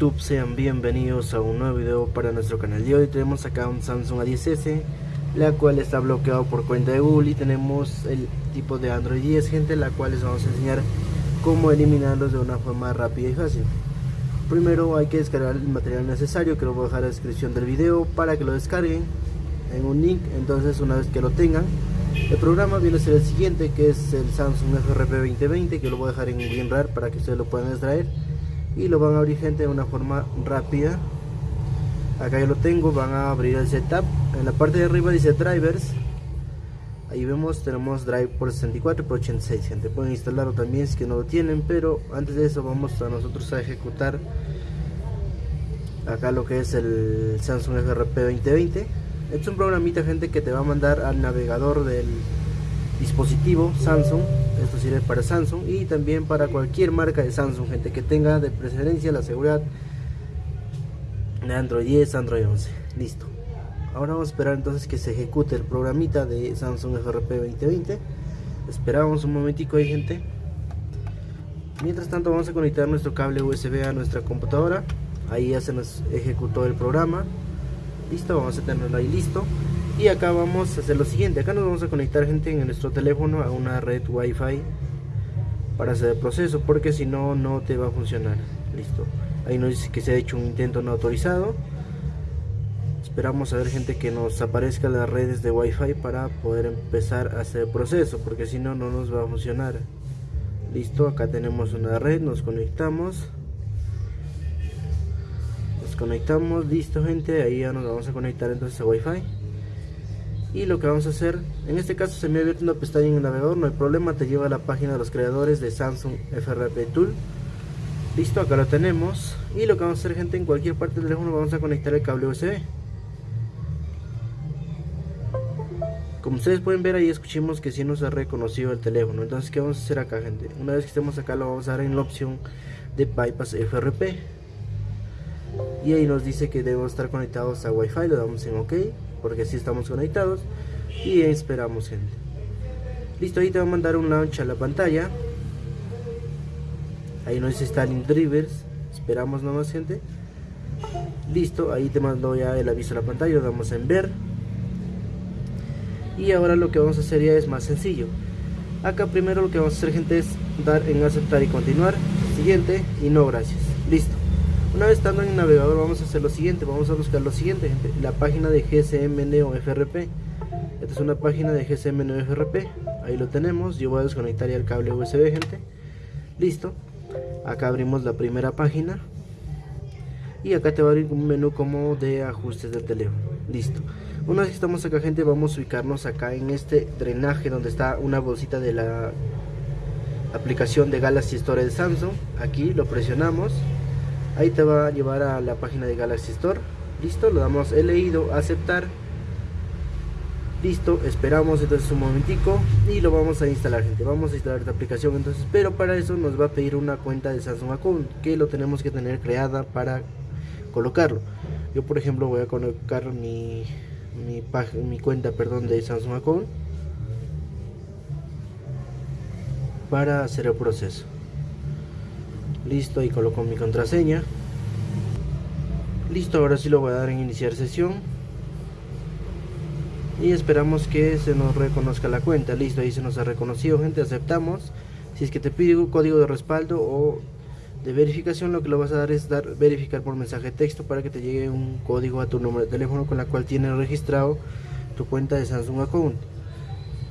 YouTube? Sean bienvenidos a un nuevo video para nuestro canal. De hoy tenemos acá un Samsung A10s la cual está bloqueado por cuenta de Google. Y tenemos el tipo de Android 10 gente la cual les vamos a enseñar cómo eliminarlos de una forma rápida y fácil. Primero hay que descargar el material necesario que lo voy a dejar en la descripción del video para que lo descarguen en un link. Entonces una vez que lo tengan el programa viene a ser el siguiente que es el Samsung FRP 2020 que lo voy a dejar en WinRAR para que ustedes lo puedan extraer y lo van a abrir gente de una forma rápida. Acá ya lo tengo van a abrir el setup. En la parte de arriba dice drivers. Ahí vemos tenemos drive por 64 y por 86 gente. Pueden instalarlo también si que no lo tienen pero antes de eso vamos a nosotros a ejecutar acá lo que es el Samsung FRP 2020 es un programita gente que te va a mandar al navegador del dispositivo Samsung esto sirve para Samsung y también para cualquier marca de Samsung gente que tenga de preferencia la seguridad de Android 10 Android 11 listo. Ahora vamos a esperar entonces que se ejecute el programita de Samsung FRP 2020 esperamos un momentico ahí gente. Mientras tanto vamos a conectar nuestro cable USB a nuestra computadora. Ahí ya se nos ejecutó el programa. Listo vamos a tenerlo ahí listo y acá vamos a hacer lo siguiente. Acá nos vamos a conectar gente en nuestro teléfono a una red wifi para hacer el proceso porque si no no te va a funcionar. Listo. Ahí nos dice que se ha hecho un intento no autorizado. Esperamos a ver gente que nos aparezca las redes de wifi para poder empezar a hacer el proceso porque si no no nos va a funcionar. Listo acá tenemos una red nos conectamos. Nos conectamos listo gente ahí ya nos vamos a conectar entonces a wifi y lo que vamos a hacer en este caso se me ha abierto una pestaña en el navegador no hay problema te lleva a la página de los creadores de Samsung FRP Tool. Listo acá lo tenemos. Y lo que vamos a hacer gente en cualquier parte del teléfono vamos a conectar el cable USB como ustedes pueden ver ahí escuchemos que si nos ha reconocido el teléfono. Entonces qué vamos a hacer acá gente una vez que estemos acá lo vamos a dar en la opción de bypass FRP y ahí nos dice que debemos estar conectados a Wi-Fi lo damos en OK porque así estamos conectados y esperamos gente. Listo ahí te va a mandar un launch a la pantalla. Ahí nos dice Stalin Drivers esperamos nomás gente. Listo ahí te mando ya el aviso a la pantalla lo damos en ver y ahora lo que vamos a hacer ya es más sencillo. Acá primero lo que vamos a hacer gente es dar en aceptar y continuar. Siguiente y no gracias. Listo una vez estando en el navegador vamos a hacer lo siguiente, vamos a buscar lo siguiente la página de GSM Neo FRP. Esta es una página de GSM Neo FRP, ahí lo tenemos, yo voy a desconectar ya el cable USB gente. Listo, acá abrimos la primera página y acá te va a abrir un menú como de ajustes del teléfono. Listo. Una vez que estamos acá gente vamos a ubicarnos acá en este drenaje donde está una bolsita de la aplicación de Galaxy Store de Samsung. Aquí lo presionamos ahí te va a llevar a la página de Galaxy Store. Listo, lo damos he leído, aceptar. Listo, esperamos entonces un momentico y lo vamos a instalar gente, vamos a instalar esta aplicación entonces, pero para eso nos va a pedir una cuenta de Samsung Account que lo tenemos que tener creada para colocarlo. Yo por ejemplo voy a colocar mi mi, mi cuenta perdón de Samsung Account para hacer el proceso listo y coloco mi contraseña. Listo ahora sí lo voy a dar en iniciar sesión. Y esperamos que se nos reconozca la cuenta. Listo ahí se nos ha reconocido gente aceptamos. Si es que te pide un código de respaldo o de verificación lo que lo vas a dar es dar verificar por mensaje de texto para que te llegue un código a tu número de teléfono con la cual tienes registrado tu cuenta de Samsung Account.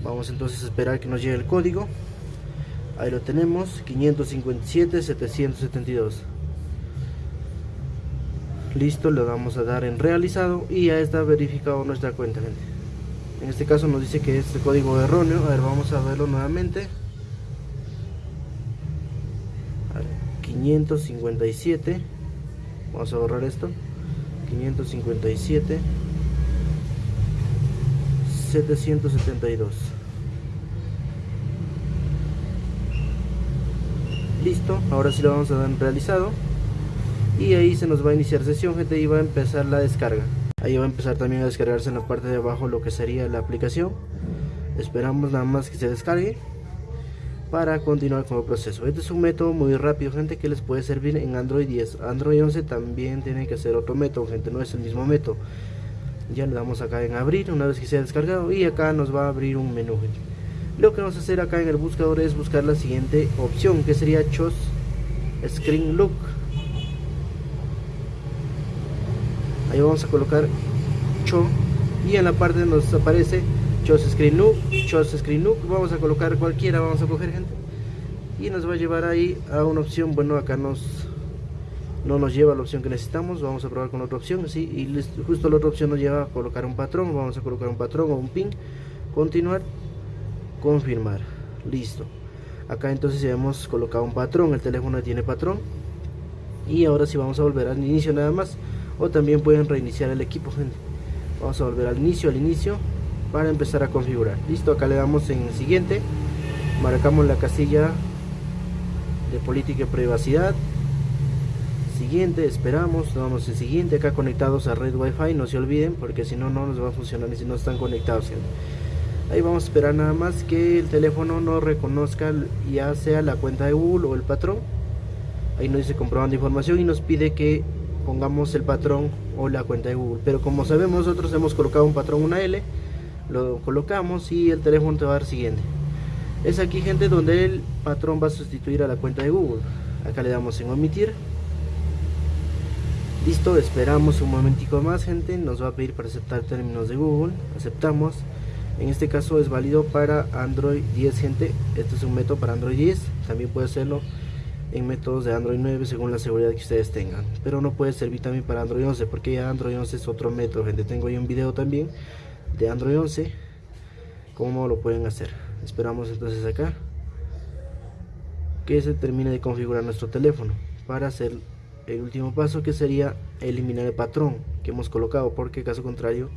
Vamos entonces a esperar que nos llegue el código ahí lo tenemos 557 772 listo le vamos a dar en realizado y ya está verificado nuestra cuenta gente. En este caso nos dice que es el código erróneo. A ver vamos a verlo nuevamente. 557 vamos a borrar esto. 557 772 listo ahora sí lo vamos a dar en realizado y ahí se nos va a iniciar sesión gente y va a empezar la descarga ahí va a empezar también a descargarse en la parte de abajo lo que sería la aplicación esperamos nada más que se descargue para continuar con el proceso. Este es un método muy rápido, gente, que les puede servir en Android 10. Android 11 también tiene que ser otro método, gente, no es el mismo método. Ya le damos acá en abrir una vez que se ha descargado y acá nos va a abrir un menú, Lo que vamos a hacer acá en el buscador es buscar la siguiente opción, que sería Chos Screen Look. Ahí vamos a colocar Cho y en la parte nos aparece Chos Screen Look, Chos Screen Look, vamos a colocar cualquiera, vamos a coger gente y nos va a llevar ahí a una opción, bueno acá nos no nos lleva a la opción que necesitamos, vamos a probar con otra opción, ¿sí? y justo la otra opción nos lleva a colocar un patrón, vamos a colocar un patrón o un pin, continuar, confirmar, listo. Acá entonces ya hemos colocado un patrón, el teléfono tiene patrón, y ahora sí vamos a volver al inicio nada más, o también pueden reiniciar el equipo, gente. Vamos a volver al inicio, al inicio, para empezar a configurar. Listo, acá le damos en siguiente, marcamos la casilla de política y privacidad, siguiente, esperamos, vamos en siguiente, acá conectados a red wifi, no se olviden, porque si no, no nos va a funcionar, y si no están conectados. Ahí vamos a esperar nada más que el teléfono no reconozca ya sea la cuenta de Google o el patrón. Ahí nos dice comprobando información y nos pide que pongamos el patrón o la cuenta de Google. Pero como sabemos nosotros hemos colocado un patrón, una L, lo colocamos y el teléfono te va a dar siguiente. Es aquí gente donde el patrón va a sustituir a la cuenta de Google. Acá le damos en omitir Listo, esperamos un momentico más gente, nos va a pedir para aceptar términos de Google, aceptamos. En este caso es válido para Android 10 gente, este es un método para Android 10, también puede hacerlo en métodos de Android 9 según la seguridad que ustedes tengan. Pero no puede servir también para Android 11 porque ya Android 11 es otro método, gente. Tengo ahí un video también de Android 11, cómo lo pueden hacer. Esperamos entonces acá que se termine de configurar nuestro teléfono para hacer el último paso que sería eliminar el patrón que hemos colocado porque caso contrario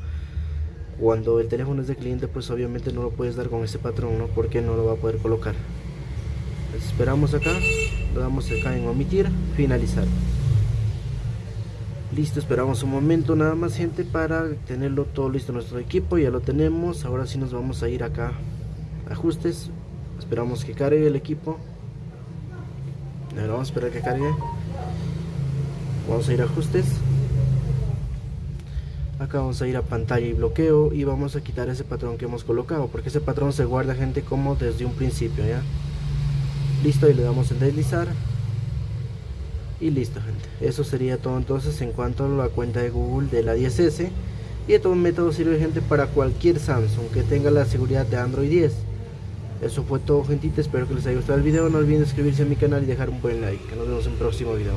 cuando el teléfono es de cliente pues obviamente no lo puedes dar con ese patrón ¿no? porque no lo va a poder colocar. Esperamos acá lo damos acá en omitir finalizar. Listo esperamos un momento nada más gente para tenerlo todo listo nuestro equipo. Ya lo tenemos ahora sí nos vamos a ir acá. Ajustes esperamos que cargue el equipo. Ahora vamos a esperar que cargue. Vamos a ir a ajustes acá vamos a ir a pantalla y bloqueo y vamos a quitar ese patrón que hemos colocado porque ese patrón se guarda gente como desde un principio ya listo y le damos en deslizar. Y listo gente. Eso sería todo entonces en cuanto a la cuenta de Google de la 10S y un método sirve gente para cualquier Samsung que tenga la seguridad de Android 10 eso fue todo gentita espero que les haya gustado el video. No olviden suscribirse a mi canal y dejar un buen like. Que nos vemos en un próximo video